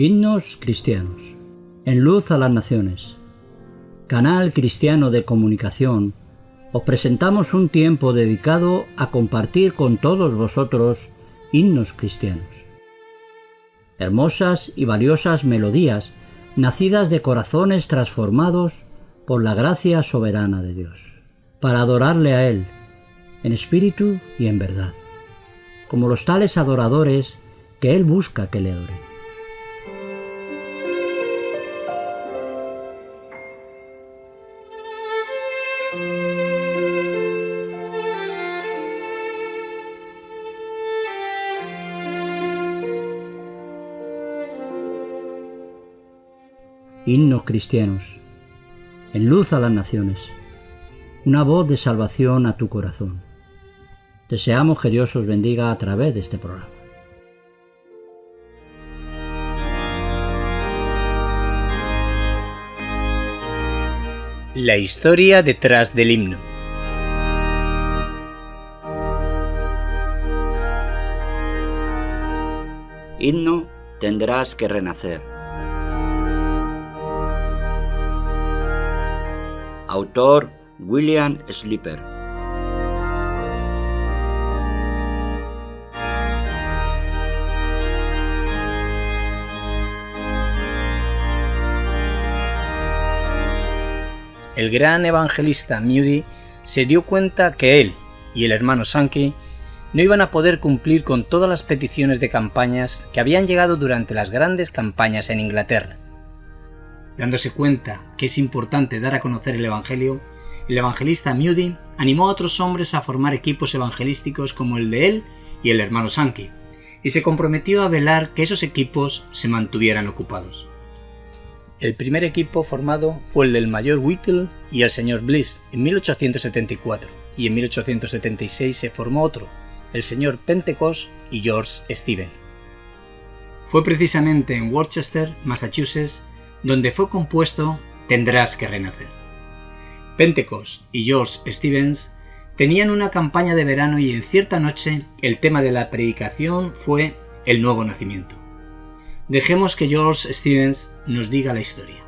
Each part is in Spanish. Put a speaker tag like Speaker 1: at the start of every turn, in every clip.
Speaker 1: Himnos cristianos. En luz a las naciones. Canal cristiano de comunicación. Os presentamos un tiempo dedicado a compartir con todos vosotros himnos cristianos. Hermosas y valiosas melodías nacidas de corazones transformados por la gracia soberana de Dios, para adorarle a Él, en espíritu y en verdad, como los tales adoradores que Él busca que le adoren. Himnos cristianos, en luz a las naciones, una voz de salvación a tu corazón. Deseamos que Dios os bendiga a través de este programa.
Speaker 2: La historia detrás del himno.
Speaker 1: Himno tendrás que renacer. Autor William Slipper.
Speaker 2: El gran evangelista Moody se dio cuenta que él y el hermano Sankey no iban a poder cumplir con todas las peticiones de campañas que habían llegado durante las grandes campañas en Inglaterra Dándose cuenta que es importante dar a conocer el Evangelio, el evangelista Moody animó a otros hombres a formar equipos evangelísticos como el de él y el hermano Sankey, y se comprometió a velar que esos equipos se mantuvieran ocupados. El primer equipo formado fue el del mayor Whittle y el señor Bliss en 1874, y en 1876 se formó otro, el señor Pentecost y George Stephen. Fue precisamente en Worcester, Massachusetts, donde fue compuesto Tendrás que renacer. Pentecost y George Stevens tenían una campaña de verano y en cierta noche el tema de la predicación fue el nuevo nacimiento. Dejemos que George Stevens nos diga la historia.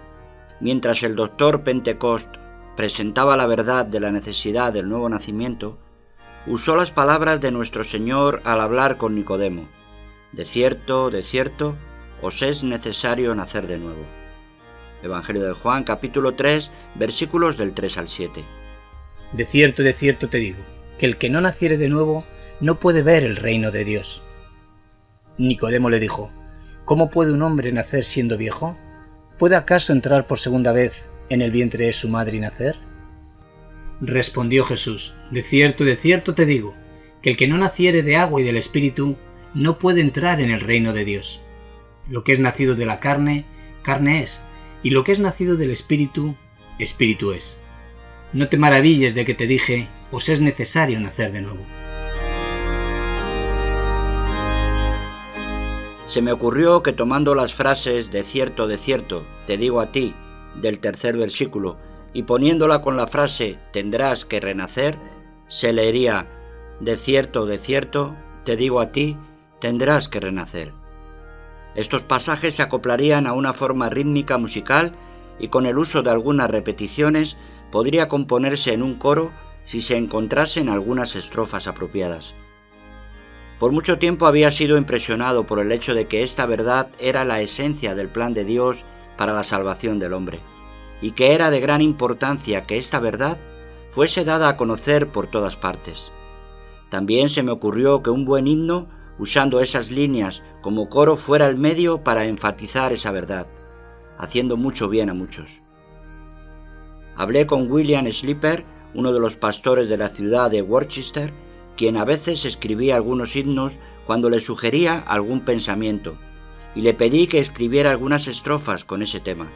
Speaker 1: Mientras el doctor Pentecost presentaba la verdad de la necesidad del nuevo nacimiento, usó las palabras de nuestro Señor al hablar con Nicodemo. De cierto, de cierto, os es necesario nacer de nuevo. Evangelio de Juan capítulo 3 versículos del 3 al 7.
Speaker 2: De cierto, de cierto te digo, que el que no naciere de nuevo no puede ver el reino de Dios. Nicodemo le dijo, ¿Cómo puede un hombre nacer siendo viejo? ¿Puede acaso entrar por segunda vez en el vientre de su madre y nacer? Respondió Jesús, De cierto, de cierto te digo, que el que no naciere de agua y del Espíritu no puede entrar en el reino de Dios. Lo que es nacido de la carne, carne es, y lo que es nacido del Espíritu, Espíritu es. No te maravilles de que te dije, os es necesario nacer de nuevo.
Speaker 1: Se me ocurrió que tomando las frases de cierto, de cierto, te digo a ti, del tercer versículo, y poniéndola con la frase tendrás que renacer, se leería de cierto, de cierto, te digo a ti, tendrás que renacer. Estos pasajes se acoplarían a una forma rítmica musical y con el uso de algunas repeticiones podría componerse en un coro si se encontrasen algunas estrofas apropiadas. Por mucho tiempo había sido impresionado por el hecho de que esta verdad era la esencia del plan de Dios para la salvación del hombre, y que era de gran importancia que esta verdad fuese dada a conocer por todas partes. También se me ocurrió que un buen himno usando esas líneas como coro fuera el medio para enfatizar esa verdad, haciendo mucho bien a muchos. Hablé con William Slipper, uno de los pastores de la ciudad de Worcester, quien a veces escribía algunos himnos cuando le sugería algún pensamiento, y le pedí que escribiera algunas estrofas con ese tema.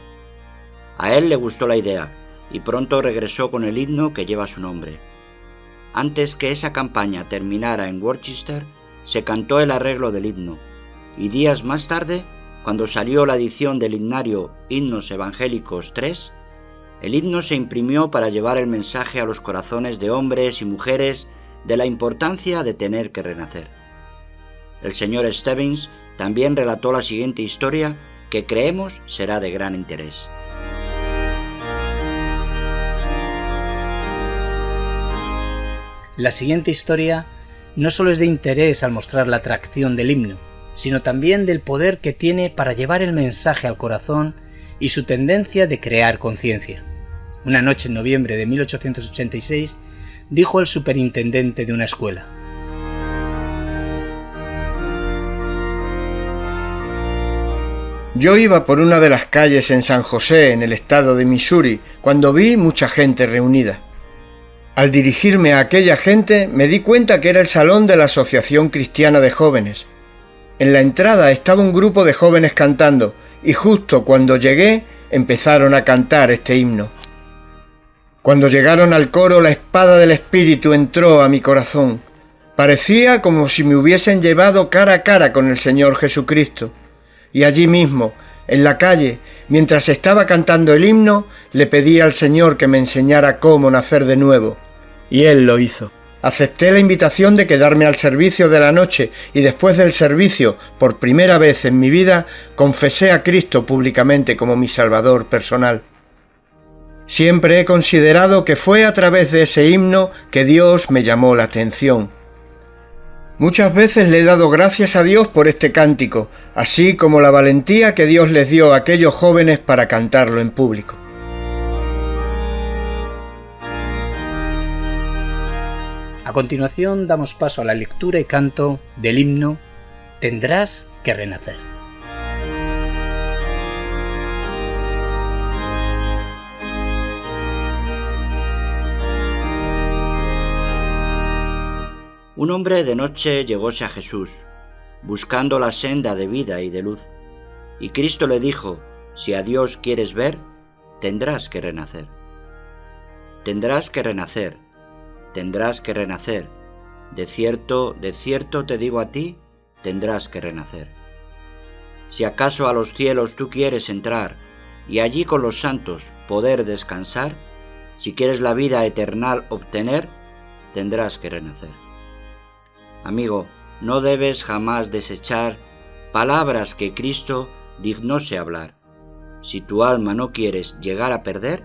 Speaker 1: A él le gustó la idea, y pronto regresó con el himno que lleva su nombre. Antes que esa campaña terminara en Worcester, se cantó el arreglo del himno, y días más tarde, cuando salió la edición del himnario Himnos Evangélicos 3, el himno se imprimió para llevar el mensaje a los corazones de hombres y mujeres de la importancia de tener que renacer. El señor Stevens también relató la siguiente historia
Speaker 2: que creemos será de gran interés.
Speaker 3: La siguiente historia no solo es de interés al mostrar la atracción del himno, sino también del poder que tiene para llevar el mensaje al corazón y su tendencia de crear conciencia. Una noche en noviembre de 1886 dijo el superintendente de una escuela.
Speaker 4: Yo iba por una de las calles en San José, en el estado de Missouri, cuando vi mucha gente reunida. Al dirigirme a aquella gente me di cuenta que era el salón de la Asociación Cristiana de Jóvenes. En la entrada estaba un grupo de jóvenes cantando y justo cuando llegué empezaron a cantar este himno. Cuando llegaron al coro la espada del Espíritu entró a mi corazón. Parecía como si me hubiesen llevado cara a cara con el Señor Jesucristo. Y allí mismo, en la calle, mientras estaba cantando el himno, le pedí al Señor que me enseñara cómo nacer de nuevo. Y Él lo hizo. Acepté la invitación de quedarme al servicio de la noche y después del servicio, por primera vez en mi vida, confesé a Cristo públicamente como mi Salvador personal. Siempre he considerado que fue a través de ese himno que Dios me llamó la atención. Muchas veces le he dado gracias a Dios por este cántico, así como la valentía que Dios les dio a aquellos jóvenes para cantarlo en público.
Speaker 3: Continuación damos paso a la lectura y canto del himno Tendrás que renacer.
Speaker 2: Un hombre de noche llegóse a Jesús, buscando la senda de vida y de luz, y Cristo le dijo, si a Dios quieres ver, tendrás que renacer. Tendrás que renacer, tendrás que renacer. De cierto, de cierto te digo a ti, tendrás que renacer. Si acaso a los cielos tú quieres entrar y allí con los santos poder descansar, si quieres la vida eternal obtener, tendrás que renacer. Amigo, no debes jamás desechar palabras que Cristo dignose hablar. Si tu alma no quieres llegar a perder,